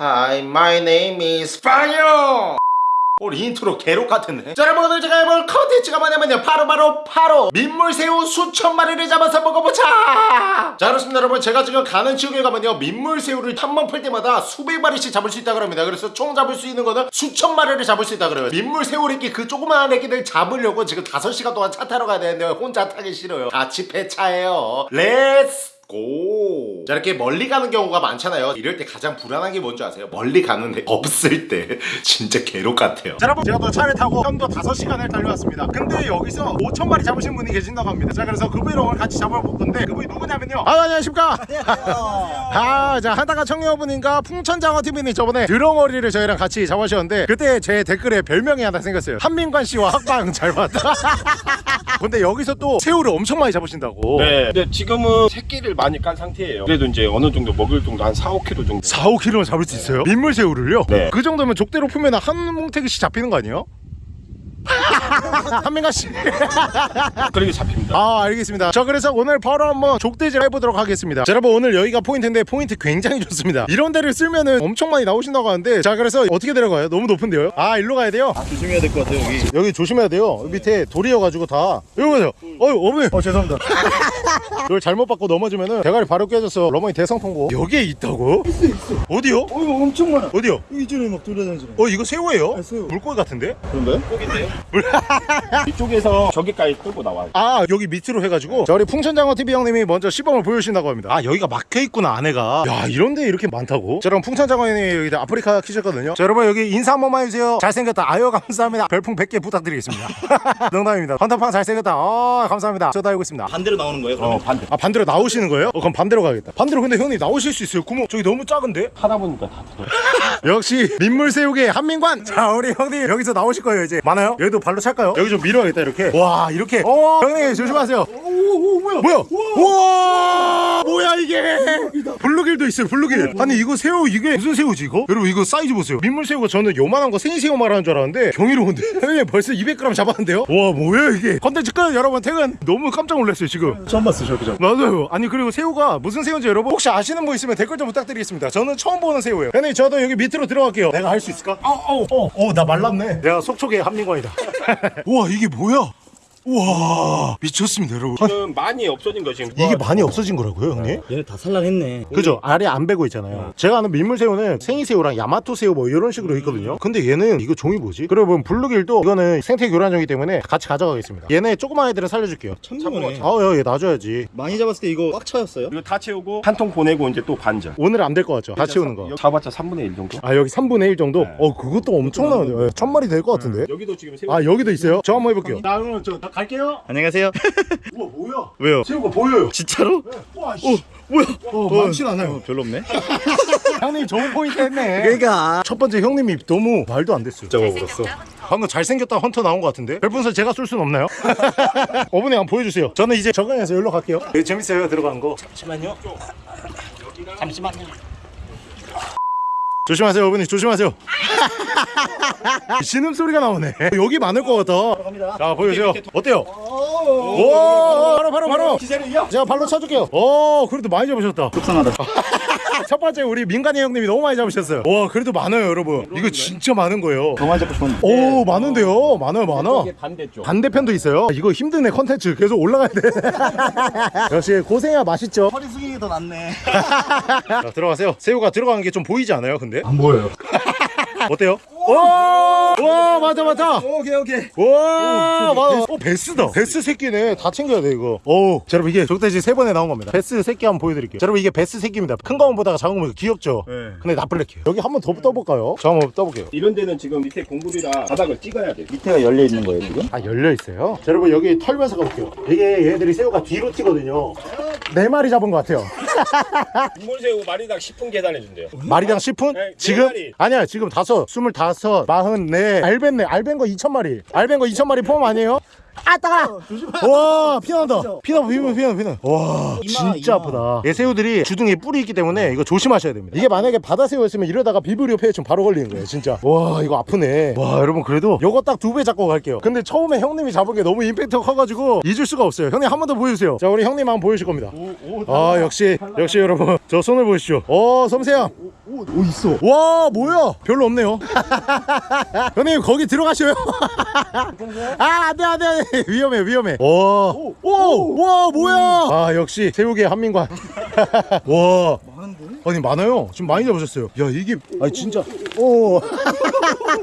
Hi, my name is Fire. 우리 인트로 개록 같은데? 자 여러분 오늘 제가 해볼 컨텐츠가 뭐냐면요. 바로 바로 바로 민물새우 수천 마리를 잡아서 먹어보자. 자 그렇습니다 여러분. 제가 지금 가는 지역에 가면요. 민물새우를 풀 때마다 수백 마리씩 잡을 수 있다 그럽니다. 그래서 총 잡을 수 있는 거는 수천 마리를 잡을 수 있다 그래요. 민물새우 새끼 그 조그마한 애기들 잡으려고 지금 5시간 동안 차 타고 가야 되는데 혼자 타기 싫어요. 같이 폐차해요. Let's go. 자 이렇게 멀리 가는 경우가 많잖아요. 이럴 때 가장 불안한 게 뭔지 아세요? 멀리 가는데 없을 때 진짜 괴롭 같아요. 자 여러분 제가 또 차를 타고 편도 5시간을 달려왔습니다. 근데 여기서 5천 마리 잡으신 분이 계신다고 합니다. 자 그래서 그분이랑 오늘 같이 잡아볼 건데 그분이 누구냐면요. 아 안녕하십니까? 아자 하다가 청년분인가 풍천장어TV님 저번에 드렁어리를 저희랑 같이 잡으셨는데 그때 제 댓글에 별명이 하나 생겼어요. 한민관 씨와 학방 잘 봤다 근데 여기서 또 새우를 엄청 많이 잡으신다고 네. 근데 지금은 새끼를 많이 깐 상태예요. 그래도 이제 어느 정도 먹을 정도 한 4, 5kg 정도. 4, 5kg는 잡을 수 있어요? 민물새우를요? 네. 그 정도면 족대로 풀면 한 뭉태기씩 잡히는 거 아니에요? 한민가 씨. 그렇게 잡힙니다. 아 알겠습니다. 자 그래서 오늘 바로 한번 족대질 해보도록 하겠습니다. 자, 여러분 오늘 여기가 포인트인데 포인트 굉장히 좋습니다. 이런 데를 쓰면은 엄청 많이 나오신다고 하는데 자 그래서 어떻게 데려가요? 너무 높은데요? 아 일로 가야 돼요? 조심해야 될 것 같아요 여기 여기 조심해야 돼요. 여기 밑에 돌이어가지고 다. 여기 보세요. 어유 어머니. 어 죄송합니다 이걸 잘못 받고 넘어지면은 대가리 바로 깨져서 어머니 대성 통보. 여기에 있다고? 어디요? 어 이거 엄청 많아 어디요? 이쪽에 막 돌아다니잖아 어 이거 새우예요? 아, 새우. 물고기 같은데? 그런가요? 이쪽에서 저기까지 끌고 나와요. 아 여기 밑으로 해가지고? 자 우리 풍천장어 TV 형님이 먼저 시범을 보여주신다고 합니다. 아 여기가 막혀있구나 안에가. 야 이런데 이렇게 많다고? 자 그럼 풍천장어 형님이 여기 아프리카 키셨거든요. 자 여러분 여기 인사 한 번만 해주세요. 잘생겼다. 아유 감사합니다. 별풍 100개 부탁드리겠습니다. 농담입니다. 헌터팡 잘생겼다. 아 감사합니다. 저 달고 있습니다. 반대로 나오는 거예요 어, 그러면? 반대. 아 반대로 나오시는 거예요? 어 그럼 반대로 가겠다. 반대로 근데 형님 나오실 수 있어요? 구멍. 저기 너무 작은데? 하다 보니까 다 들어요. 역시 민물새우계 한민관! 자 우리 형님 여기서 나오실 거예요 이제. 많아요? 여기도 발로 찰 까요? 여기 좀 밀어야겠다 이렇게. 와 이렇게. 어. 형님 조심하세요. 오오 뭐야? 뭐야? 우와 뭐야 이게 블루길도 있어요 블루길 아니 이거 새우 이게 무슨 새우지 이거? 여러분 이거 사이즈 보세요 민물새우가 저는 요만한 거 생새우 말하는 줄 알았는데 경이로운데 형님 벌써 200g 잡았는데요? 와 뭐야 이게 컨텐츠 끝 여러분 퇴근 너무 깜짝 놀랐어요 지금 처음 봤어 저렇게 잡 맞아요. 아니 그리고 새우가 무슨 새우인지 여러분 혹시 아시는 분 있으면 댓글 좀 부탁드리겠습니다. 저는 처음 보는 새우예요. 형님 저도 여기 밑으로 들어갈게요. 내가 할 수 있을까? 어어어나 말랐네. 내가 속촉의 한민관이다. 우와 이게 뭐야? 우와 미쳤습니다 여러분. 지금 많이 없어진 거 지금. 이게 많이 없어진 거라고요 형님? 얘네 다 살란했네 그죠 아래 안 베고 있잖아요 제가 아는 민물새우는 생이새우랑 야마토새우 뭐 이런 식으로 있거든요 근데 얘는 이거 종이 뭐지? 그리고 블루길도 이거는 생태 교란종이기 때문에 같이 가져가겠습니다 얘네 조그만 애들은 살려줄게요 참고네 아얘 놔줘야지 많이 잡았을 때 이거 꽉 차였어요? 이거 다 채우고 한 통 보내고 이제 또 반절. 오늘 안 될 것 같죠? 다 채우는 거 잡았자 3분의 1 정도. 아 여기 3분의 1 정도? 네. 어 그것도 엄청나네요 예, 천 마리 될 것 같은데 여기도 지금 새우. 아 여기도 있어요? 저 한번 해볼게요 나 그러면 저나 갈게요. 안녕하세요. 우와 뭐야? 왜요? 새우가 보여요. 진짜로? 와 씨. 뭐야? 어, 많진 않아요. 별로 없네. 형님 좋은 포인트 했네. 그러니까. 첫 번째 형님이 너무 말도 안 됐어요. 잡아버렸어. 방금 잘생겼다 헌터 나온 것 같은데? 별풍선 제가 쏠 수는 없나요? 어머니 한번 보여주세요. 저는 이제 적응해서 여기로 갈게요. 되게 재밌어요. 들어가는 거. 잠시만요. 잠시만요 조심하세요 어머니. 조심하세요. 신음소리가 나오네. 여기 많을 것 같아. 갑니다. 자 보여주세요. 어때요? 오. 바로 바로 바로. 기세를요? 제가 발로 쳐줄게요. 오 그래도 많이 잡으셨다. 속상하다. 첫 번째 우리 민관이 형님이 너무 많이 잡으셨어요. 와 그래도 많아요 여러분. 이거 진짜 많은 거예요. 더 많이 잡고 싶었는데. 오 많은데요? 많아요 많아? 반대쪽. 반대편도 있어요? 이거 힘드네 컨텐츠 계속 올라가야 돼. 역시 고생해야 맛있죠? 허리 숙이기 더 낫네. 자 들어가세요. 새우가 들어가는 게 좀 보이지 않아요 근데? 안 보여요 어때요? 와, 와 맞아 맞아 오케이 오케이 와 맞아 어 베스다 베스 새끼네 다 챙겨야 돼 이거 오 자, 여러분 이게 족대질 세 번에 나온 겁니다 베스 새끼 한번 보여드릴게요 자, 여러분 이게 베스 새끼입니다 큰 거만 보다가 작은 거 보니까 귀엽죠 네. 근데 나쁠래게요 여기 한번 더 떠볼까요? 저 한번 떠볼게요 이런 데는 지금 밑에 공굴이라 바닥을 찍어야 돼. 밑에가 열려 있는 거예요 지금? 아 열려 있어요? 자, 여러분 여기 털면서 가볼게요 이게 얘들이 새우가 뒤로 튀거든요 네 마리 잡은 것 같아요 민물새우 마리당 10분 계산해 준대요. 마리당 10분? 네, 네 지금? 마리. 아니야 지금 다섯 스물다섯 마흔네. 알벤네. 알벤 거 2천 마리. 알벤 거 2천 마리 포함 아니에요? 아 따가 와 피난다. 피나 피나 피나 피나 와 이마, 진짜 이마. 아프다. 얘 새우들이 주둥이에 뿔이 있기 때문에 이거 조심하셔야 됩니다. 이게 만약에 바다 새우였으면 이러다가 비브리오 폐해충 바로 걸리는 거예요 진짜. 와 이거 아프네. 와 여러분 그래도 요거 딱 두 배 잡고 갈게요. 근데 처음에 형님이 잡은 게 너무 임팩트가 커가지고 잊을 수가 없어요. 형님 한 번 더 보여주세요. 자 우리 형님 한번 보여주실 겁니다. 아 역시 역시 여러분. 저 손을 보십시오. 어 섬세함. 오, 오 있어. 와 뭐야? 별로 없네요. 형님 거기 들어가셔요. 아 안돼 안돼 안돼 위험해 위험해. 와오와 뭐야? 아 역시 새우계 한민관. 와. 많은데? 아니 많아요. 지금 많이 잡으셨어요. 야 이게 아니 진짜. 오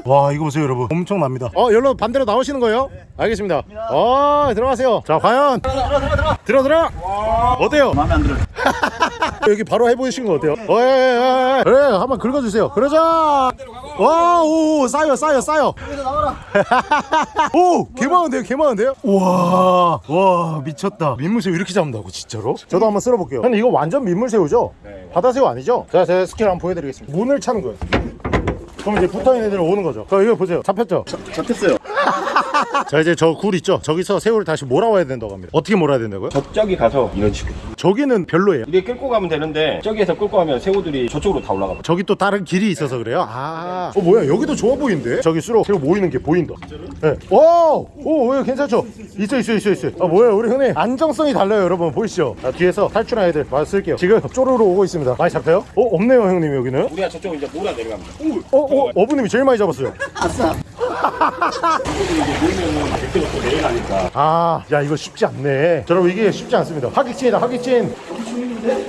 와 이거 보세요 여러분. 엄청납니다. 어 열로 반대로 나오시는 거예요? 알겠습니다. 어 들어가세요. 자 과연. 들어 들어 어때요? 마음에 안 들어요. 여기 바로 해보시는 거 어때요? 어, 예, 예, 예. 그래 한번 긁어주세요. 그러자 와오 쌓여 쌓여 쌓여 오 개많은데요 개많은데요 우와 와 미쳤다 민물새우 이렇게 잡는다고 진짜로? 저도 한번 쓸어볼게요 근데 이거 완전 민물새우죠? 네. 바다새우 아니죠? 자 제가 스킬 한번 보여드리겠습니다 문을 차는 거예요 그럼 이제 붙어있는 애들 오는 거죠 자 이거 보세요 잡혔죠? 잡혔어요. 자 이제 저 굴 있죠? 저기서 새우를 다시 몰아와야 된다고 합니다 어떻게 몰아야 된다고요? 저쪽이 가서 이런 식으로 저기는 별로예요 이렇게 끌고 가면 되는데 저기에서 끌고 가면 새우들이 저쪽으로 다 올라가 저기 또 다른 길이 있어서 그래요? 아, 어 뭐야 여기도 좋아 보이는데? 저기 수로 새우 모이는 게 보인다. 네. 오, 오, 왜 괜찮죠? 있어, 있어, 있어, 있어. 아 뭐야 우리 형님 안정성이 달라요, 여러분 보이시죠? 아, 뒤에서 탈출한 애들 봐 쓸게요. 지금 쪼르르 오고 있습니다. 많이 잡혀요? 어 없네요, 형님 여기는. 우리가 저쪽 이제 몰아 내려갑니다 어, 어, 어부님이 제일 많이 잡았어요. 아싸. 아, 야 이거 쉽지 않네. 자, 여러분 이게 쉽지 않습니다. 하기친이다, 하기친.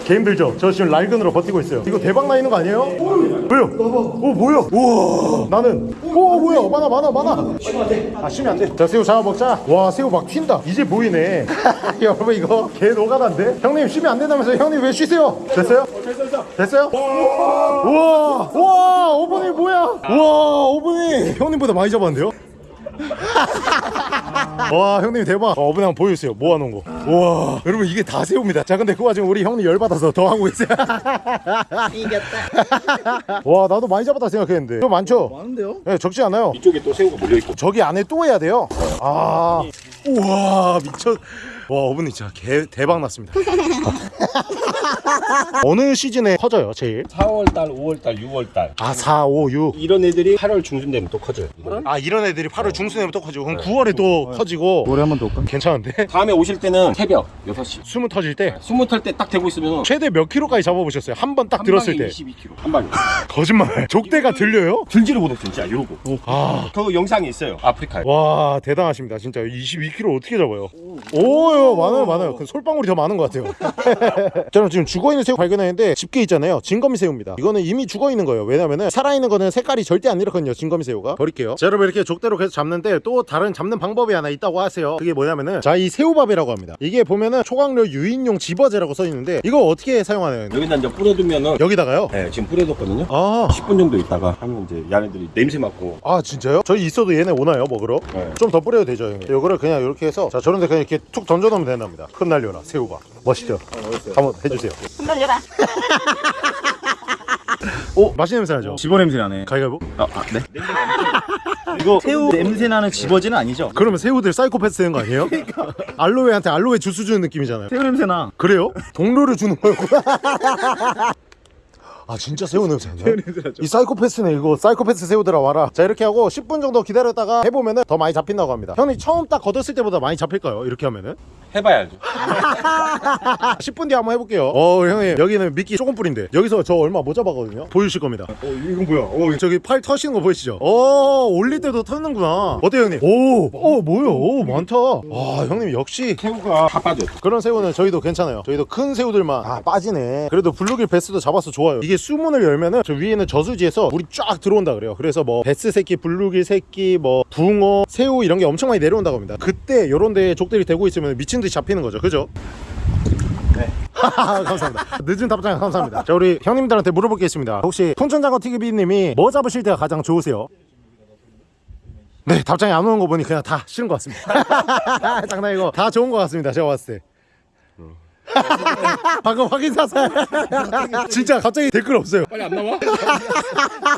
개 힘들죠? 저 지금 랄근으로 버티고 있어요. 이거 대박 나 있는 거 아니에요? 왜요? 오 뭐야? 우와 나는 오 뭐야 많아 많아 많아 아 쉬면 안돼 자 새우 잡아먹자 와 새우 막 튄다 이제 보이네 여러분 이거 개 노가다인데 형님 쉬면 안 된다면서 형님 왜 쉬세요? 됐어요? 됐어요? 우와 우와 오븐이 뭐야 우와 오븐이 형님보다 많이 잡았는데요? 와 형님 대박. 어, 어분 한번 보여주세요. 모아놓은 거? 우와. 여러분 이게 다 새우입니다. 자 근데 그 와중에 우리 형님 열받아서 더 하고 있어요. 이겼다. 와 나도 많이 잡았다 생각했는데. 좀 많죠? 많은데요? 네 적지 않아요. 이쪽에 또 새우가 몰려있고. 저기 안에 또 해야 돼요. 아. 우와 미쳐 와 어머니 진짜 개, 대박 났습니다 어느 시즌에 커져요 제일? 4월달 5월달 6월달. 아 4, 5, 6 이런 애들이 8월 중순 되면 또 커져요. 아 이런 애들이 8월 중순에 또 커지고. 그럼 9월에 또 커지고. 노래 한번 더 올까? 괜찮은데? 다음에 오실 때는 새벽 6시. 숨은 터질 때? 숨을 탈때딱 대고 있으면 최대 몇 킬로까지 잡아보셨어요? 한 번 딱 들었을 때. 22kg 한 방에. 거짓말. 족대가 들려요? 들지를 못했어 진짜 이러고 아. 그 영상이 있어요 아프리카에. 와 대단하십니다. 진짜 22kg 어떻게 잡아요? 오요 많아요 많아요. 그 솔방울이 더 많은 것 같아요. 저는 지금 죽어 있는 새우 발견했는데 집게 있잖아요. 진거미 새우입니다. 이거는 이미 죽어있는 거예요. 왜냐면은 살아있는 거는 색깔이 절대 안 이렇거든요 진거미 새우가. 버릴게요. 자 여러분 이렇게 족대로 계속 잡는데 또 다른 잡는 방법이 하나 있다고 하세요. 그게 뭐냐면은 자 이 새우밥이라고 합니다. 이게 보면은 초강력 유인용 집어제라고 써있는데 이거 어떻게 사용하나요? 여기다 이제 뿌려두면은 여기다가요? 네 지금 뿌려뒀거든요. 아, 10분 정도 있다가 하면 이제 얘네들이 냄새 맡고. 아 진짜요? 저희 있어도 얘네 오나요 먹으러? 네. 좀 더 뿌려도 되죠 형님? 요거를 그냥 이렇게 해서 자 저런데 그냥 이렇게 툭 던져놓으면 된답니다. 흩날려라 새우밥. 멋있죠? 한번 해주세요 흔들려라. 오 맛있는 냄새 나죠? 집어 냄새 나네. 가위가위보? 아, 아 네. 이거 새우 냄새 나는 집어지는 아니죠? 그러면 새우들 사이코패스 되는 거 아니에요? 알로에한테 알로에 주스 주는 느낌이잖아요 새우 냄새 나. 그래요? 동료를 주는 거였구나 아 진짜 새우 냄새 나요? 이 사이코패스네 이거 사이코패스 새우들아 와라. 자 이렇게 하고 10분 정도 기다렸다가 해보면 은 더 많이 잡힌다고 합니다. 형님 처음 딱 걷었을 때보다 많이 잡힐까요? 이렇게 하면은? 해봐야죠. 10분 뒤에 한번 해볼게요. 어 형님. 여기는 미끼 조금 뿌린데. 여기서 저 얼마 못 잡았거든요? 보여주실 겁니다. 어 이건 뭐야? 어 저기 팔 터시는 거 보이시죠? 어 올릴 때도 터는구나. 어때요 형님? 오, 어 뭐야? 오 많다. 아 형님 역시 새우가 다 빠져 그런 새우는 저희도 괜찮아요. 저희도 큰 새우들만 아 빠지네. 그래도 블루길 베스도 잡아서 좋아요. 이게 수문을 열면은 저 위에는 저수지에서 물이 쫙 들어온다 그래요 그래서 뭐 베스 새끼 블루길 새끼 뭐 붕어 새우 이런 게 엄청 많이 내려온다고 합니다 그때 요런 데 족대 들이대고 있으면 미친 듯이 잡히는 거죠 그죠? 네. 감사합니다. 늦은 답장 감사합니다. 자, 우리 형님들한테 물어볼 게 있습니다. 혹시 푼천장어 TV님이 뭐 잡으실 때가 가장 좋으세요? 네, 답장이 안 오는 거 보니 그냥 다 싫은 것 같습니다. 장난이고 다 좋은 것 같습니다. 제가 봤을 때. 방금 확인 사살. 진짜 갑자기 댓글 없어요. 빨리 안 나와?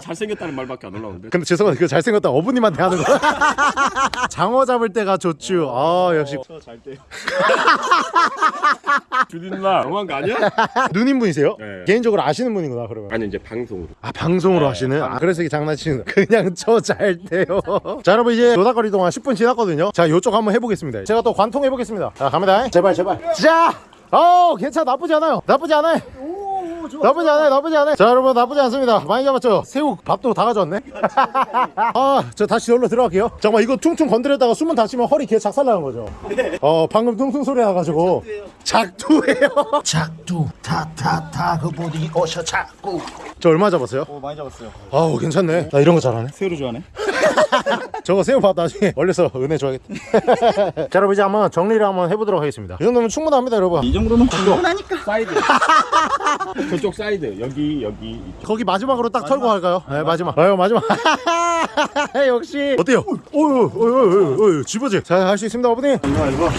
잘생겼다는 말밖에 안 올라오는데 근데 죄송한데 그 잘생겼다 어부님한테 하는 거. 장어 잡을 때가 좋죠. 아 역시 저잘 때. 주딘나 너무한 거 아니야? 누님 분이세요? 네. 개인적으로 아시는 분이구나 그러면. 아니 이제 방송으로 아 방송으로 하시는? 아 그래서 이게 장난치는 그냥 저잘 돼요 자 여러분 이제 노닥거리 동안 10분 지났거든요 자 요쪽 한번 해보겠습니다 제가 또 관통 해보겠습니다 자 갑니다 제발 제발 자 어, 괜찮아. 나쁘지 않아요. 나쁘지 않아요 나쁘지 않아요. 나쁘지 않아요. 자 여러분 나쁘지 않습니다. 많이 잡았죠? 새우 밥도 다 가져왔네. 아저 다시 열로 들어갈게요. 잠깐만 이거 퉁퉁 건드렸다가 숨은 다치면 허리 개 작살나는 거죠? 어 방금 퉁퉁 소리 나가지고. 작두예요? 작두. 타타타. 그 보디 오셔 작두. 저 얼마 잡았어요? 오 많이 잡았어요. 아우 괜찮네. 나 이런 거 잘하네. 새우를 좋아하네 저거 새우밥 나중에. 얼려서 은혜 줘야겠다. 자 여러분 이제 한번 정리를 한번 해보도록 하겠습니다. 이 정도면 충분합니다 여러분. 이 정도는 충분하니까. 사이드. 저쪽 사이드. 여기 여기. 이쪽. 거기 마지막으로 딱 털고 갈까요? 네 마지막. 아유 마지막. 역시. 어때요? 어유 어유 어유 집어지 자할 수 있습니다 어머니.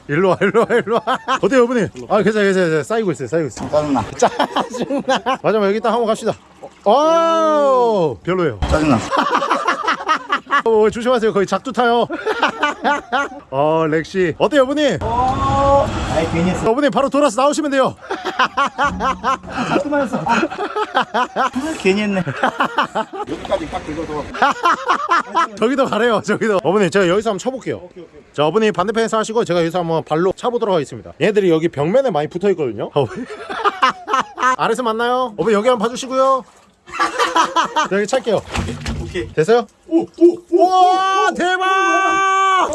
일로 와 일로 와. 일로 와 어때요 어머니? 아 괜찮아 괜찮아 괜찮아. 쌓이고 있어요 쌓이고 있어요. 짜증나. 짜증나. 마지막 여기 딱 한번 갑시다. 어 별로예요. 짜증나 어, 조심하세요. 거의 작두 타요. 어 렉시. 어때요 어머니? 아이 괜히 했어. 어머니 바로 돌아서 나오시면 돼요. 했어. 아, 괜히 했네. 여기까지 딱 긁어서. 저기도 가래요 저기도. 어머니 제가 여기서 한번 쳐볼게요. 자 어머니 반대편에서 하시고 제가 여기서 한번 발로 차보도록 하겠습니다. 얘들이 여기 벽면에 많이 붙어있거든요. 아래서 만나요? 어머니 여기 한번 봐주시고요. 자, 여기 찰게요 오케이 됐어요? 오오와 대박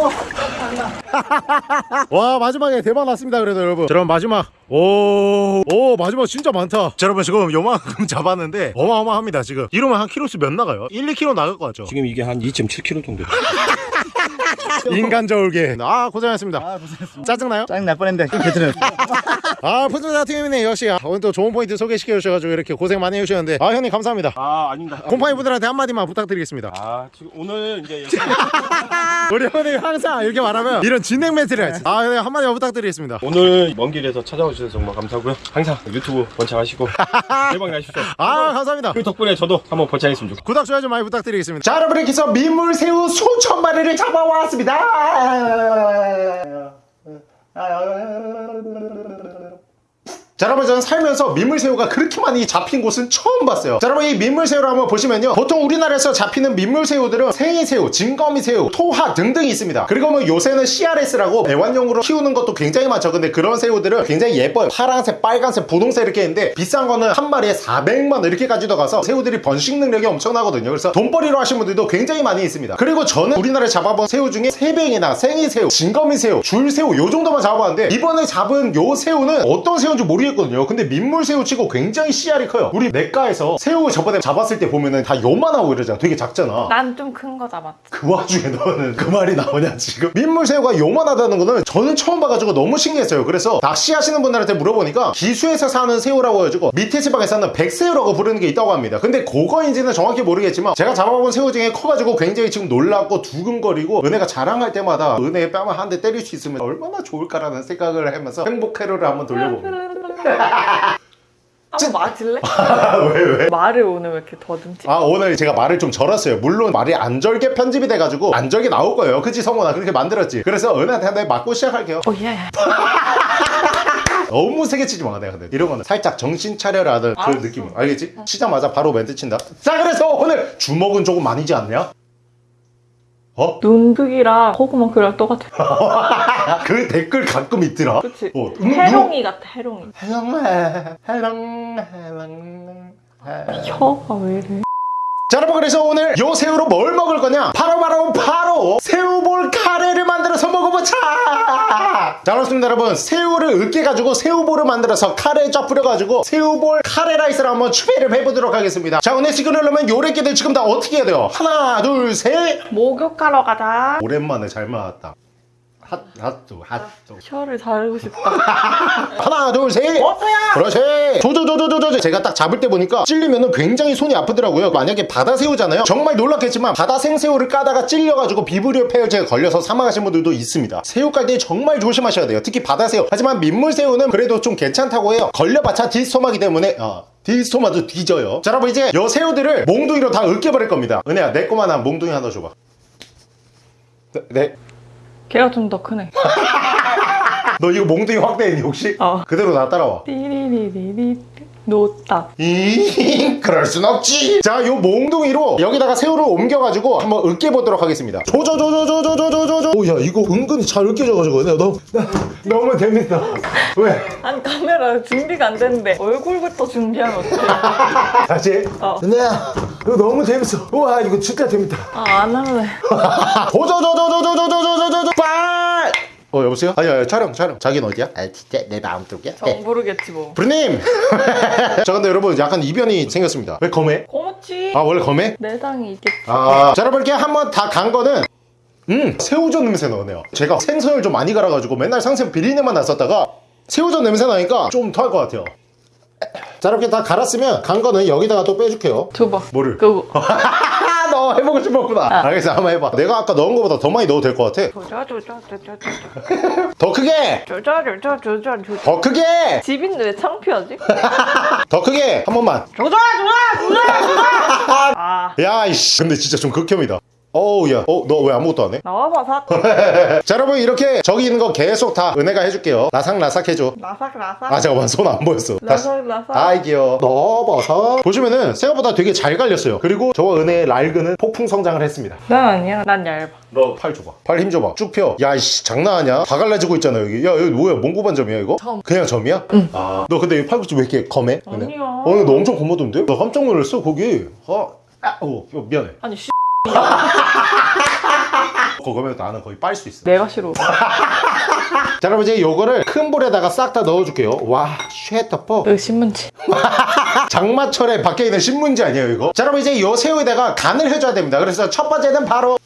와 마지막에 대박 났습니다 그래도 여러분 자, 여러분 마지막 오, 오 마지막 진짜 많다 자, 여러분 지금 요만큼 잡았는데 어마어마합니다 지금 이러면 한 킬로수 몇 나가요? 1, 2킬로 나갈 것 같죠? 지금 이게 한 2.7kg 정도. 인간 저울개. 아 고생하셨습니다. 아 고생했습니다. 짜증나요? 짜증 날 뻔했는데 아 푸드자 팀이네 역시. 아, 오늘 또 좋은 포인트 소개시켜 주셔가지고 이렇게 고생 많이 해주셨는데. 아 형님 감사합니다. 아 아닙니다. 곰팡이 분들한테 한마디만 부탁드리겠습니다. 아 지금 오늘 이제 우리 형님 항상 이렇게 말하면 이런 진행 멘트를 하지. 아 네, 한마디만 부탁드리겠습니다. 오늘 먼 길에서 찾아와 주셔서 정말 감사하고요. 항상 유튜브 번창하시고 대박 나십시오. 아 감사합니다. 그 덕분에 저도 한번 번창했으면 좋겠습니다. 구독 좋아요 좀 많이 부탁드리겠습니다. 자 여러분 이렇게 해서 민물새우 수천 마리를 잡아왔습니다 끝났습니다. 자 여러분 저는 살면서 민물새우가 그렇게 많이 잡힌 곳은 처음 봤어요. 자 여러분 이 민물새우를 한번 보시면요. 보통 우리나라에서 잡히는 민물새우들은 생이새우, 진거미새우, 토하 등등이 있습니다. 그리고 뭐 요새는 CRS라고 애완용으로 키우는 것도 굉장히 많죠. 근데 그런 새우들은 굉장히 예뻐요. 파란색, 빨간색, 분홍색 이렇게 있는데 비싼 거는 한 마리에 400만 이렇게까지도 가서 새우들이 번식 능력이 엄청나거든요. 그래서 돈벌이로 하신 분들도 굉장히 많이 있습니다. 그리고 저는 우리나라에 잡아본 새우 중에 새뱅이나 생이새우, 진거미새우, 줄새우 요 정도만 잡아봤는데 이번에 잡은 요 새우는 어떤 새우인지 모르겠 거든요. 근데 민물새우 치고 굉장히 씨알이 커요. 우리 냇가에서 새우 저번에 잡았을 때 보면은 다 요만하고 이러잖아. 되게 작잖아. 난 좀 큰 거 잡았지. 그 와중에 너는 그 말이 나오냐 지금? 민물새우가 요만하다는 거는 저는 처음 봐가지고 너무 신기했어요. 그래서 낚시하시는 분들한테 물어보니까 기수에서 사는 새우라고 해가지고 밑에 지방에서는 백새우라고 부르는 게 있다고 합니다. 근데 그거인지는 정확히 모르겠지만 제가 잡아본 새우 중에 커가지고 굉장히 지금 놀랍고 두근거리고 은혜가 자랑할 때마다 은혜의 뺨을 한 대 때릴 수 있으면 얼마나 좋을까라는 생각을 하면서 행복 회로를 한번 돌려봅니다 한번 맞을래? 왜 왜? 말을 오늘 왜 이렇게 더듬지? 아 오늘 제가 말을 좀 절었어요 물론 말이 안 절게 편집이 돼가지고 안 절게 나올 거예요 그치 성원아 그렇게 만들었지 그래서 은혜한테 한대 맞고 시작할게요 어, 예. 너무 세게 치지 마 내가 근데 이런 거는 살짝 정신 차려라는 그 느낌 알겠지? 치자마자 바로 멘트 친다 자 그래서 오늘 주먹은 조금 많이지 않냐? 어? 눈 크기랑 코구멍 크기랑 똑같아. 그 댓글 가끔 있더라 그치? 어, 음, 해롱이 같아, 해롱이. 해롱 해롱 해롱 혀가 왜 이래? 자 여러분 그래서 오늘 요 새우로 뭘 먹을 거냐? 바로 바로 바로 새우볼 카레를 만들어서 먹어보자! 자 그렇습니다 여러분. 새우를 으깨가지고 새우볼을 만들어서 카레에 쫙 뿌려가지고 새우볼 카레 라이스를 한번 추배를 해보도록 하겠습니다. 자 오늘 지금 그러려면 요래끼들 지금 다 어떻게 해야 돼요? 하나 둘 셋! 목욕하러 가자. 오랜만에 잘 맞았다 핫 핫도 핫도 혀를 자르고 싶다. 하나 둘셋. 어떠야? 그렇지. 조조조조조조 제가 딱 잡을 때 보니까 찔리면은 굉장히 손이 아프더라고요. 만약에 바다 새우잖아요. 정말 놀랍겠지만 바다 생새우를 까다가 찔려가지고 비브리오 폐혈제에 걸려서 사망하신 분들도 있습니다. 새우 깔 때 정말 조심하셔야 돼요. 특히 바다 새우. 하지만 민물 새우는 그래도 좀 괜찮다고 해요. 걸려봤자 디스토마기 때문에 어. 디스토마도 뒤져요. 자 여러분 이제 요 새우들을 몽둥이로 다 으깨버릴 겁니다. 은혜야 내 거만 한 몽둥이 하나 줘봐. 네, 네. 걔가 좀 더 크네. 너 이거 몽둥이 확대했니 혹시? 어. 그대로 나 따라와 띠리리리리. 놓다. 이 그럴 순 없지 자 요 몽둥이로 여기다가 새우를 옮겨가지고 한번 으깨보도록 하겠습니다 조조조조조조조조조조 오야 이거 은근히 잘 으깨져가지고 내가 너무 나, 너무 재밌어 왜? 아니 카메라 준비가 안 됐는데 얼굴부터 준비하면 어떡해. 다시 어. 은혜야 이거 너무 재밌어 우와 이거 진짜 재밌다 아, 안 할래. 빨! 어 여보세요? 아니 아니 촬영 촬영 자기는 어디야? 아 진짜 내 마음 쪽이야? 정 모르겠지 뭐. 브루님! 저 근데 여러분 약간 이변이 생겼습니다 왜 검해? 고맙지. 아 원래 검해? 내장이 있겠지. 아, 자 여러분 이렇게 한번 다 간 거는 음 새우젓 냄새 나네요 제가 생선을 좀 많이 갈아가지고 맨날 상생 비린내만 났었다가 새우젓 냄새 나니까 좀 토할 것 같아요 자 이렇게 다 갈았으면 간 거는 여기다가 또 빼줄게요 줘봐. 뭐를? 그거. 너 해보고 싶었구나. 알겠어 한번 해봐. 내가 아까 넣은 거보다 더 많이 넣어도 될 것 같아. 더 크게. 더 크게! 집인데 왜 창피하지? 더 크게! 한 번만. 조자 조자. 아 야이씨. 근데 진짜 좀 극혐이다 어우 야 어 너 왜 아무것도 안 해? 나와봐 사. 자 여러분 이렇게 저기 있는 거 계속 다 은혜가 해줄게요 라삭라삭 해줘 라삭 라삭. 아 잠깐만 손 안 보였어 다시 라삭 라삭. 아이 귀여워 넣어봐서 보시면은 생각보다 되게 잘 갈렸어요 그리고 저와 은혜의 랄그는 폭풍 성장을 했습니다 난 아니야. 난 얇아. 너 팔 줘봐 팔 힘 줘봐 쭉 펴 야이씨 장난하냐 다 갈라지고 있잖아 여기 야 여기 뭐야 몽고반점이야 이거? 점. 그냥 점이야? 응아너 근데 이 팔꿈치 왜 이렇게 검해? 은혜? 아니야. 어 너 엄청 검었던데? 나 깜짝 놀랐어 거기 어, 아, 어 미안해 아니 씨. 그거면 나는 거의 빨 수 있어 내가 싫어. 자 여러분 이제 요거를 큰 볼에다가 싹 다 넣어줄게요 와 쉐터퍼 너 신문지. 장마철에 밖에 있는 신문지 아니에요 이거? 자 여러분 이제 요 새우에다가 간을 해줘야 됩니다 그래서 첫 번째는 바로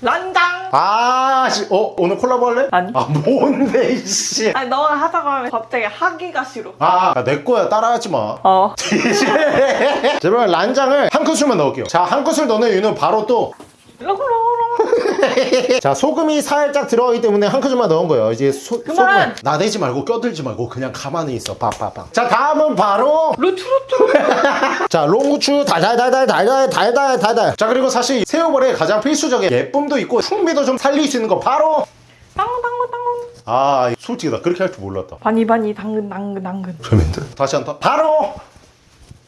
란장. 아, 씨, 어 오늘 콜라보 할래? 아니. 아 뭔데 이씨 아니 너가 하자고 하면 갑자기 하기가 싫어. 아, 내 거야 따라하지 마 어. 자 여러분 란장을 한 큰술만 넣을게요 자 한 큰술 넣는 이유는 바로 또. 자 소금이 살짝 들어가기 때문에 한 큰술만 넣은 거예요 이제 소, 그만! 소금 나대지 말고 껴들지 말고 그냥 가만히 있어 팍팍팍 자 다음은 바로 루트루트. 자 롱구추 달달달달 달달 달달 달달 자 그리고 사실 새우볼에 가장 필수적인 예쁨도 있고 풍미도 좀 살릴 수 있는 거 바로 당근 당근 당근. 아 솔직히 나 그렇게 할 줄 몰랐다 바니 바니 당근 당근 당근. 재밌는데? 다시 한번 바로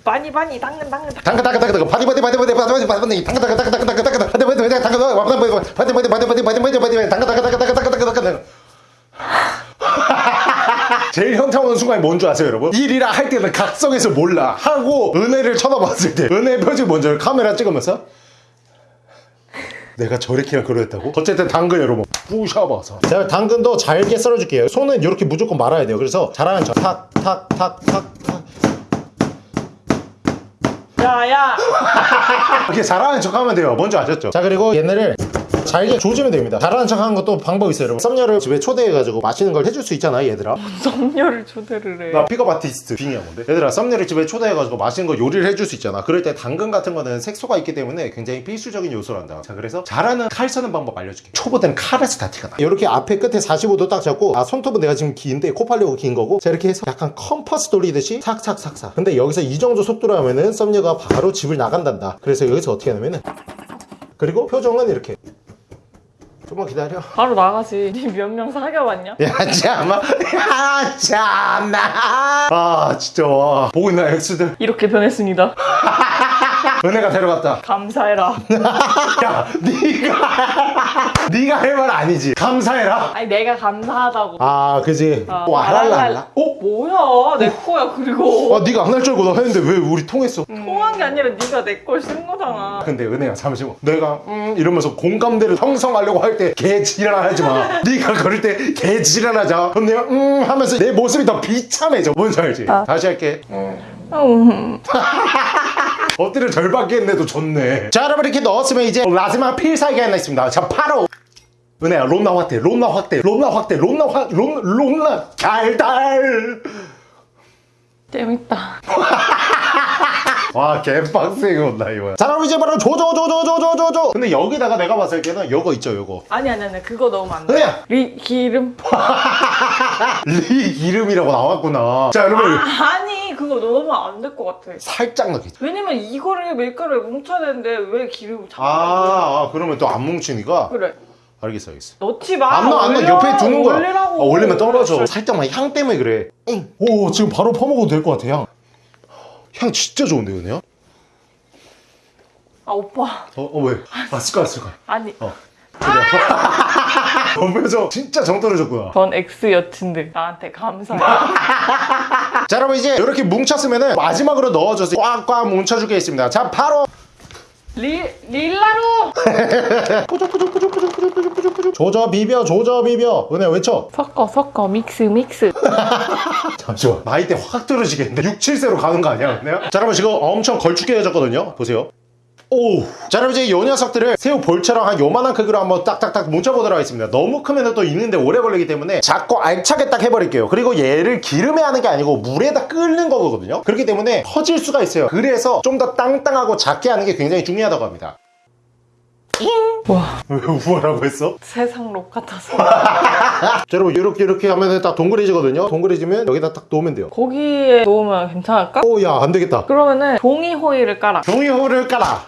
바니 바니 당근 당근 당근. 당근 당근 당근 당근 바디 바디 바디 바디 바디 바디 바디 당근 당근 당근 당근 당근 당근 바디 바디 바디 당근 바디 바디 바디 바디 바디 바디 바디 바디 당근 당근 당근 당근 당근 당근 당근 제일 현타 오는 순간이 뭔 줄 아세요 여러분? 일이라 할 때는 각성해서 몰라 하고 은혜를 쳐다봤을 때 은혜 표정 먼저 카메라 찍으면서 내가 저렇게 그랬다고? 어쨌든 당근 여러분 부셔봐서 제가 당근도 잘게 썰어줄게요 손은 이렇게 무조건 말아야 돼요 그래서 잘하는 척 탁 탁 탁탁탁 야야. 이렇게 잘하는 척 하면 돼요 뭔지 아셨죠? 자 그리고 얘네를 잘게 조지면 됩니다. 잘하는 척 하는 것도 방법이 있어요 여러분. 썸녀를 집에 초대해가지고 맛있는 걸 해줄 수 있잖아 얘들아. 썸녀를 초대를 해. 나 픽업 아티스트 빙이야 뭔데? 얘들아 썸녀를 집에 초대해가지고 맛있는 거 요리를 해줄 수 있잖아. 그럴 때 당근 같은 거는 색소가 있기 때문에 굉장히 필수적인 요소란다. 자 그래서 잘하는 칼 써는 방법 알려줄게. 초보들은 칼에서 다 티가 나. 이렇게 앞에 끝에 45도 딱 잡고 아 손톱은 내가 지금 긴데 코 팔려고 긴 거고 자 이렇게 해서 약간 컴퍼스 돌리듯이 삭삭삭삭. 근데 여기서 이 정도 속도로 하면은 썸녀가 바로 집을 나간단다. 그래서 여기서 어떻게 하냐면은 그리고 표정은 이렇게 좀만 기다려 바로 나가지. 니 몇 명 사귀어봤냐? 야 참아 야 참나 아 진짜 와 보고 있나 엑스들 이렇게 변했습니다. 은혜가 데려갔다. 감사해라. 야 네가 네가 할 말 아니지. 감사해라. 아니 내가 감사하다고. 아 그지? 어, 와랄랄라? 어? 뭐야? 내 거야 그리고. 아 네가 안 할 줄 알고 나 했는데 왜 우리 통했어? 통한 게 아니라 네가 내 걸 쓴 거잖아. 근데 은혜야 잠시만 내가 음 이러면서 공감대를 형성하려고 할 때 개지랄하지 마. 네가 그럴 때 개지랄하자. 그럼 내가 음 하면서 내 모습이 더 비참해져. 뭔지 알지. 아. 다시 할게. 음. 엎드려 절밖에 했는데도 좋네. 자 여러분 이렇게 넣었으면 이제 마지막 필살기 하나 있습니다. 자 바로. 은혜야 롬나 확대 롬나 확대 롬나 확대 롬나 확 롬, 롬나 달달. 재밌다. 와 개빡세게 온다 이거야 자 그럼 이제 바로 조조조조조조조조. 근데 여기다가 내가 봤을 때는 요거 있죠 요거. 아니 아니 아니 그거 넣으면 안 돼. 은혜야! 리 기름. 리 이름이라고 나왔구나. 자 여러분. 아, 아니 그거 넣으면 안 될 것 같아. 살짝 넣겠지 왜냐면 이거를 밀가루에 뭉쳐야 되는데 왜 기름을 자꾸 아, 아 그러면 또 안 뭉치니까? 그래. 알겠어 알겠어. 넣지 마. 안 넣어 안 넣어 올려. 옆에 두는 거야. 올리라고. 아, 올리면 떨어져. 살짝만 향 때문에 그래. 오 지금 바로 퍼먹어도 될 것 같아 향. 향 진짜 좋은데 은혜야? 아 오빠. 어, 어 왜? 아 습관 습관 아니. 어 표정 진짜 정 떨어졌구나 전 ex 여친들. 나한테 감사해. 자 여러분 이제 이렇게 뭉쳤으면은 마지막으로 넣어줘서 꽉꽉 뭉쳐주겠습니다. 자 바로! 리, 릴라로! 조져 비벼 조져 비벼. 은혜 외쳐. 섞어 섞어. 믹스 믹스. 잠시만. 나이대 확 떨어지겠는데 6, 7세로 가는 거 아니야 은혜야? 자 여러분 지금 엄청 걸쭉해졌거든요. 보세요 오! 자 여러분 이제 이 녀석들을 새우 볼처럼 한 요만한 크기로 한번 딱딱딱 뭉쳐보도록 하겠습니다. 너무 크면 또 익는데 오래 걸리기 때문에 작고 알차게 딱 해버릴게요. 그리고 얘를 기름에 하는 게 아니고 물에다 끓는 거거든요. 그렇기 때문에 터질 수가 있어요. 그래서 좀 더 땅땅하고 작게 하는 게 굉장히 중요하다고 합니다 와. 왜 우월하고 했어? 세상 록 같아서. 자 여러분 이렇게 이렇게 하면 딱 동그래지거든요? 동그래지면 여기다 딱 놓으면 돼요. 고기에 놓으면 괜찮을까? 오 야 안 되겠다. 그러면은 종이 호일을 깔아. 종이호를 깔아!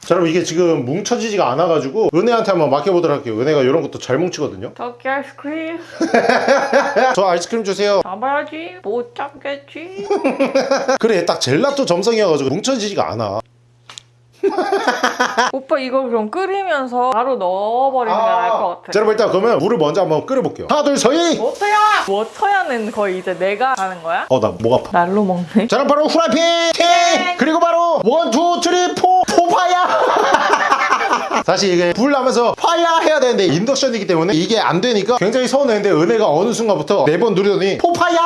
자 여러분 이게 지금 뭉쳐지지가 않아가지고 은혜한테 한번 맡겨보도록 할게요. 은혜가 이런 것도 잘 뭉치거든요? 저기 아이스크림. 저 아이스크림 주세요. 잡아야지. 못 잡겠지. 그래 딱 젤라또 점성이어가지고 뭉쳐지지가 않아 오빠 이거 그럼 끓이면서 바로 넣어버리는 게 나을 것 같아. 자 여러분 일단 그러면 물을 먼저 한번 끓여볼게요. 하나 둘 서이 워터야! 워터야는 거의 이제 내가 하는 거야? 어 나 목 아파. 날로 먹네. 자 그럼 바로 후라이팬 팅! 그리고 바로 one two three four! four fire 사실 이게 불 나면서 fire 해야 되는데 인덕션이기 때문에 이게 안 되니까 굉장히 서운했는데 은혜가 어느 순간부터 네번 누르더니 포파야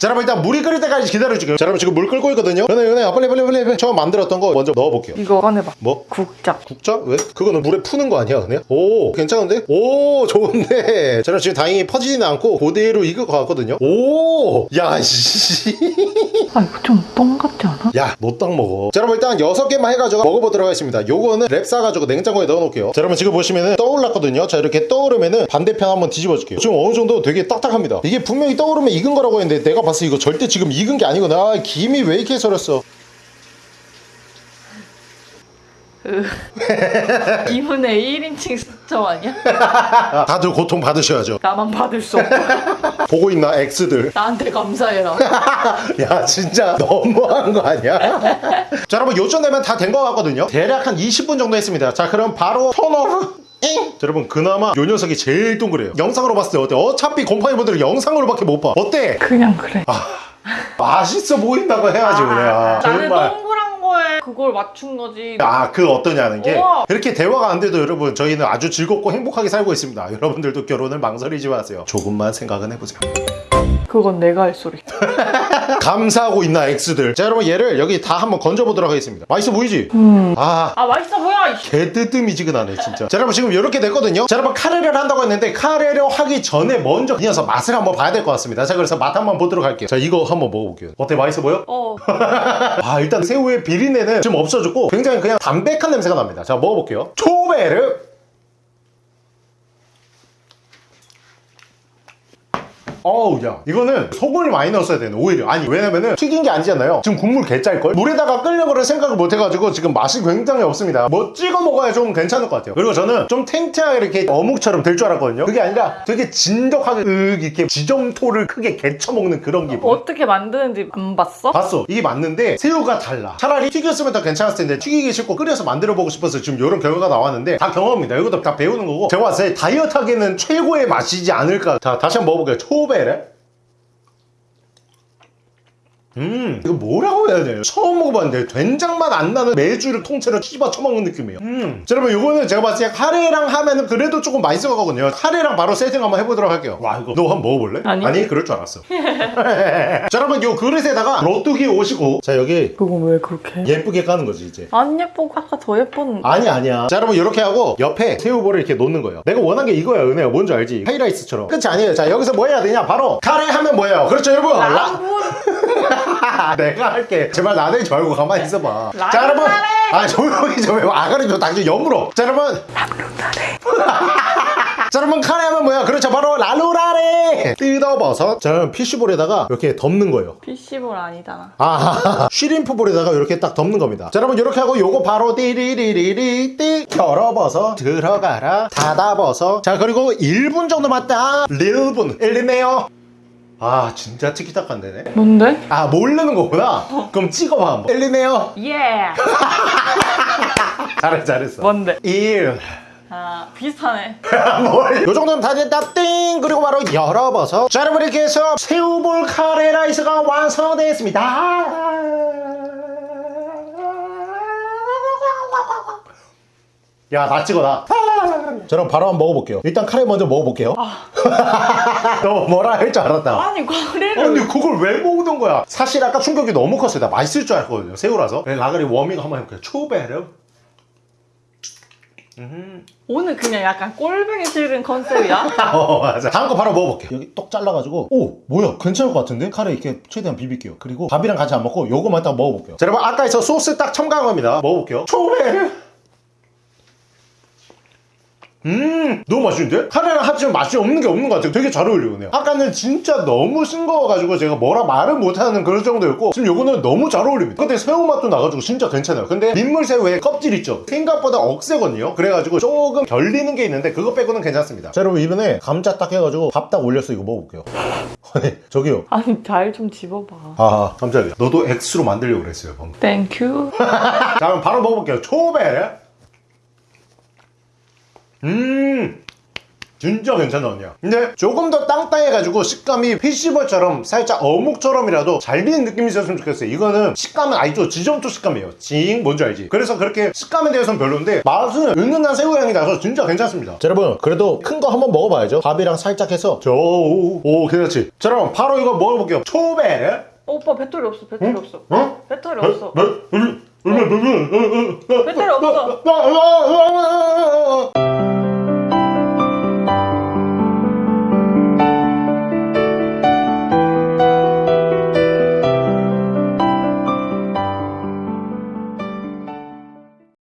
자 여러분 일단 물이 끓을 때까지 기다려줄게요 자 여러분 지금 물 끓고 있거든요 은혜 은혜 빨리 빨리 빨리 빨리 처음 만들었던 거 먼저 넣어볼게요 이거 꺼내봐 뭐? 국자 국자? 왜? 그거는 물에 푸는 거 아니야 그냥? 오 괜찮은데? 오 좋은데 저는 지금 다행히 퍼지지는 않고 그대로 익을 것 같거든요 오 야씨 아 이거 좀 똥 같지 않아? 야, 너 딱 먹어. 자, 여러분 일단 6개만 해가지고 먹어보도록 하겠습니다. 요거는 랩 싸가지고 냉장 고에 넣어놓을게요. 자, 여러분 지금 보시면은 떠올랐거든요. 자, 이렇게 떠오르면은 반대편 한번 뒤집어 줄게요. 지금 어느 정도 되게 딱딱합니다. 이게 분명히 떠오르면 익은 거라고 했는데 내가 봤을 때 이거 절대 지금 익은 게 아니구나. 아, 김이 왜 이렇게 서렸어? 이분의 1인칭 수첩 아니야? 아, 다들 고통 받으셔야죠. 나만 받을 수 없다 보고 있나, X들. 나한테 감사해라 야 진짜 너무한 거 아니야? 자 여러분 요쯤 되면 다 된 거 같거든요 대략 한 20분 정도 했습니다 자 그럼 바로 턴오프 잉! 자, 여러분 그나마 요 녀석이 제일 동그래요 영상으로 봤을 때 어때? 어차피 곰팡이 분들은 영상으로밖에 못 봐 어때? 그냥 그래 맛있어 보인다고 해야지 그래 아, 나는 정말 동그란 거에 그걸 맞춘 거지? 아 그 어떠냐는 게 우와. 이렇게 대화가 안 돼도 여러분 저희는 아주 즐겁고 행복하게 살고 있습니다. 여러분들도 결혼을 망설이지 마세요. 조금만 생각은 해보세요 그건 내가 할 소리. 감사하고 있나 X들. 자 여러분 얘를 여기 다 한번 건져보도록 하겠습니다. 맛있어 보이지? 아. 아 맛있어 보여 이씨. 개뜨뜨미지근하네 진짜. 자 여러분 지금 이렇게 됐거든요. 자 여러분 카레를 한다고 했는데 카레를 하기 전에 먼저 이 녀석 맛을 한번 봐야 될 것 같습니다. 자 그래서 맛 한번 보도록 할게요. 자 이거 한번 먹어볼게요. 어때? 맛있어 보여? 어. 아 일단 새우의 비린내는 좀 없어졌고 굉장히 그냥 담백한 냄새가 납니다. 자 먹어볼게요. 초베르 어우 야. 이거는 소금을 많이 넣었어야 되네 오히려. 아니 왜냐면은 튀긴 게 아니잖아요. 지금 국물 개짤걸? 물에다가 끓려고를 생각을 못 해가지고 지금 맛이 굉장히 없습니다. 뭐 찍어 먹어야 좀 괜찮을 것 같아요. 그리고 저는 좀 탱탱하게 이렇게 어묵처럼 될 줄 알았거든요. 그게 아니라 되게 진덕하게 으 이렇게 지점토를 크게 개쳐먹는 그런 기분 어떻게 만드는지 안 봤어? 봤어 이게 맞는데 새우가 달라 차라리 튀겼으면 더 괜찮았을 텐데 튀기기 싫고 끓여서 만들어 보고 싶어서 지금 이런 결과가 나왔는데 다 경험입니다 이것도 다 배우는 거고 제가 봤을 때 다이어트 하기에는 최고의 맛이지 않을까 자 다시 한번 먹어볼게요 초베 레 음 이거 뭐라고 해야 돼요? 처음 먹어봤는데 된장 맛 안 나는 메주를 통째로 씹어 처먹는 느낌이에요. 음. 자, 여러분 이거는 제가 봤을 때 카레랑 하면은 그래도 조금 맛있을 거거든요. 카레랑 바로 세팅 한번 해보도록 할게요. 와 이거 너 한번 먹어볼래? 아니. 그럴 줄 알았어. 자 여러분 요 그릇에다가 로뚜기 오시고 자 여기 그건 왜 그렇게 해? 예쁘게 까는 거지 이제. 안 예쁘고 아까 더 예뻤는데 아니 아니야. 자 여러분 이렇게 하고 옆에 새우볼을 이렇게 놓는 거예요. 내가 원한 게 이거야 은혜야. 뭔지 알지? 하이라이스처럼. 끝이 아니에요. 자 여기서 뭐 해야 되냐? 바로 카레 하면 뭐예요? 그렇죠 여러분? 라... 내가 할게. 제발 나대지 말고 가만히 있어봐. 자 여러분! 아 조용히 좀 해. 아가리 좀 당신 여물어 자 여러분 자 여러분 카레 하면 뭐야? 그렇죠. 바로 라루라레! 뜯어버섯. 자 여러분 피쉬볼에다가 이렇게 덮는 거예요. PC볼 아니잖아. 아, 쉬림프볼에다가 이렇게 딱 덮는 겁니다. 자, 여러분, 이렇게 하고 요거 바로 띠리리리리 띠. 열어버서 들어가라. 닫아버서 자, 그리고 1분 정도 맞다. 1분. 1네요 아 진짜 티키타카 안 되네? 뭔데? 아 모르는 거구나. 그럼 찍어봐 한번. 엘리네요. 예. 잘했어 잘했어. 뭔데? 1 아 비슷하네. 뭘? 요 정도면 다 됐다. 띵. 그리고 바로 열어봐서. 자 여러분 이렇게 해서 새우볼 카레 라이스가 완성됐습니다 야 나 찍어 나. 자, 그럼 바로 한번 먹어볼게요. 일단 카레 먼저 먹어볼게요. 너 뭐라 할 줄 알았다. 아니 과레를 아니 그걸 왜 먹는 거야? 사실 아까 충격이 너무 컸어요. 나 맛있을 줄 알았거든요 새우라서. 네, 라가리 워밍 한번 해볼게요. 초베르. 오늘 그냥 약간 꼴뱅이 싫은 컨셉이야? 어 맞아. 다음 거 바로 먹어볼게요. 여기 똑 잘라가지고. 오 뭐야? 괜찮을 것 같은데? 카레 이렇게 최대한 비빌게요. 그리고 밥이랑 같이 안 먹고 요거만 딱 먹어볼게요. 자 여러분 아까 있어 소스 딱 첨가한 겁니다. 먹어볼게요. 초베르 음 너무 맛있는데? 카레랑 합치면 맛이 없는 게 없는 것 같아요. 되게 잘 어울리네요 아까는 진짜 너무 싱거워가지고 제가 뭐라 말을 못하는 그런 정도였고 지금 요거는 너무 잘 어울립니다. 근데 새우 맛도 나가지고 진짜 괜찮아요. 근데 민물새우의 껍질 있죠? 생각보다 억세거든요. 그래가지고 조금 결리는 게 있는데 그거 빼고는 괜찮습니다. 자 여러분 이번에 감자 딱 해가지고 밥 딱 올려서 이거 먹어볼게요. 아니 저기요. 아니 잘 좀 집어봐. 아 깜짝이야 너도 ex로 만들려고 그랬어요 방금. Thank you. 자 그럼 바로 먹어볼게요. 초베 음 진짜 괜찮아 언니야 근데 조금 더 땅땅해가지고 식감이 피시버처럼 살짝 어묵처럼이라도 잘 비는 느낌이 있었으면 좋겠어요 이거는 식감은 알죠 지점토 식감이에요 징 뭔지 알지 그래서 그렇게 식감에 대해서는 별론데 맛은 은은한 새우향이 나서 진짜 괜찮습니다 자 여러분 그래도 큰 거 한번 먹어봐야죠 밥이랑 살짝 해서 저오 괜찮지 자 여러분 바로 이거 먹어볼게요 초베 어, 오빠 배터리 없어. 배터리 없어. 어? 배터리 없어. 뭐? 얼 마 얼마 배터리 없어. 어, 어, 어, 어, 어, 어.